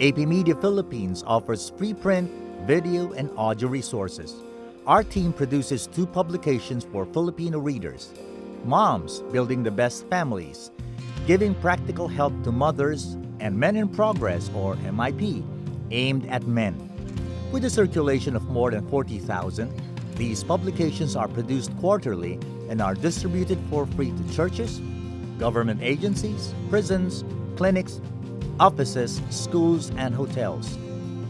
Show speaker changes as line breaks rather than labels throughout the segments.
AP Media Philippines offers preprint, video, and audio resources. Our team produces two publications for Filipino readers Moms Building the Best Families, giving practical help to mothers, and Men in Progress, or MIP, aimed at men. With a circulation of more than 40,000, these publications are produced quarterly and are distributed for free to churches, government agencies, prisons, clinics, offices, schools, and hotels.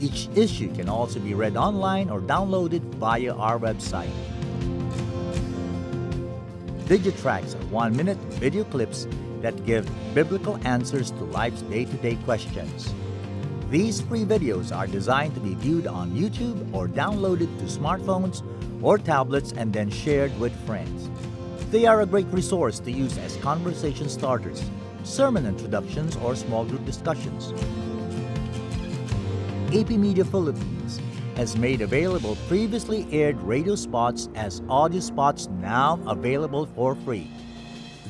Each issue can also be read online or downloaded via our website. DigiTracts are one-minute video clips that give biblical answers to life's day-to-day questions. These free videos are designed to be viewed on YouTube or downloaded to smartphones or tablets and then shared with friends. They are a great resource to use as conversation starters, sermon introductions, or small group discussions. AP Media Philippines has made available previously aired radio spots as audio spots now available for free.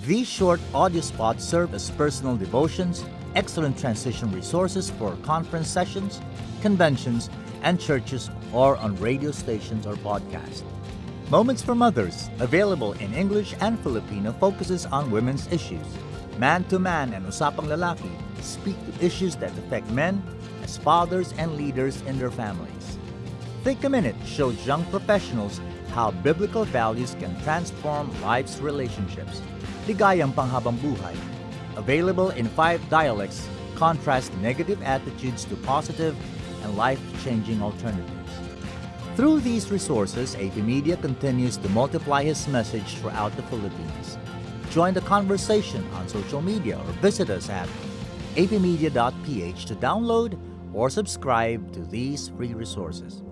These short audio spots serve as personal devotions, excellent transition resources for conference sessions, conventions, and churches or on radio stations or podcasts. Moments for Mothers, available in English and Filipino, focuses on women's issues. Man to Man and Usapang Lalaki speak to issues that affect men as fathers and leaders in their families. Take a Minute shows young professionals how biblical values can transform life's relationships. Ligayang Panghabang Buhay, available in five dialects, contrast negative attitudes to positive and life-changing alternatives. Through these resources, AP Media continues to multiply his message throughout the Philippines. Join the conversation on social media or visit us at apmedia.ph to download or subscribe to these free resources.